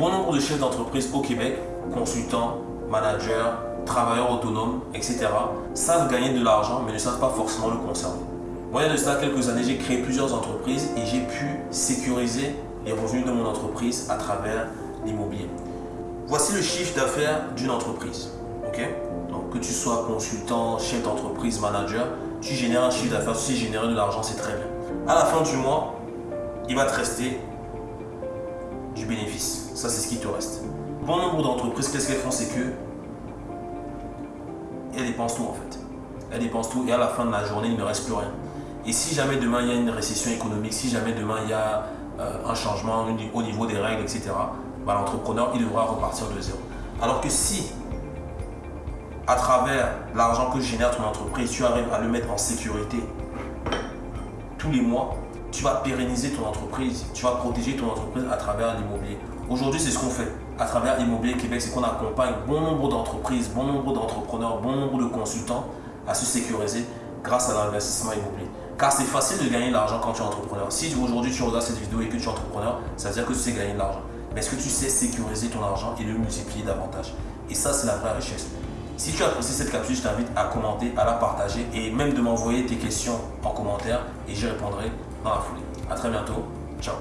Bon nombre de chefs d'entreprise au Québec, consultants, managers, travailleurs autonomes, etc., savent gagner de l'argent mais ne savent pas forcément le conserver. Moi, de cela quelques années, j'ai créé plusieurs entreprises et j'ai pu sécuriser les revenus de mon entreprise à travers l'immobilier. Voici le chiffre d'affaires d'une entreprise. ok? Donc, que tu sois consultant, chef d'entreprise, manager, tu génères un chiffre d'affaires, tu sais générer de l'argent, c'est très bien. À la fin du mois, il va te rester du bénéfice. Ça, c'est ce qui te reste. Bon nombre d'entreprises, qu'est-ce qu'elles font? C'est que elles dépensent tout en fait. Elles dépensent tout et à la fin de la journée, il ne reste plus rien. Et si jamais demain il y a une récession économique, si jamais demain il y a euh, un changement au niveau des règles, etc., bah, l'entrepreneur il devra repartir de zéro. Alors que si, à travers l'argent que génère ton entreprise, tu arrives à le mettre en sécurité tous les mois, tu vas pérenniser ton entreprise, tu vas protéger ton entreprise à travers l'immobilier. Aujourd'hui, c'est ce qu'on fait. À travers l'immobilier Québec, c'est qu'on accompagne bon nombre d'entreprises, bon nombre d'entrepreneurs, bon nombre de consultants à se sécuriser grâce à l'investissement immobilier. Car c'est facile de gagner de l'argent quand tu es entrepreneur. Si aujourd'hui tu regardes cette vidéo et que tu es entrepreneur, ça veut dire que tu sais gagner de l'argent. Mais est-ce que tu sais sécuriser ton argent et le multiplier davantage? Et ça, c'est la vraie richesse. Si tu as apprécié cette capsule, je t'invite à commenter, à la partager et même de m'envoyer tes questions en commentaire et j'y répondrai dans la foulée. A très bientôt. Ciao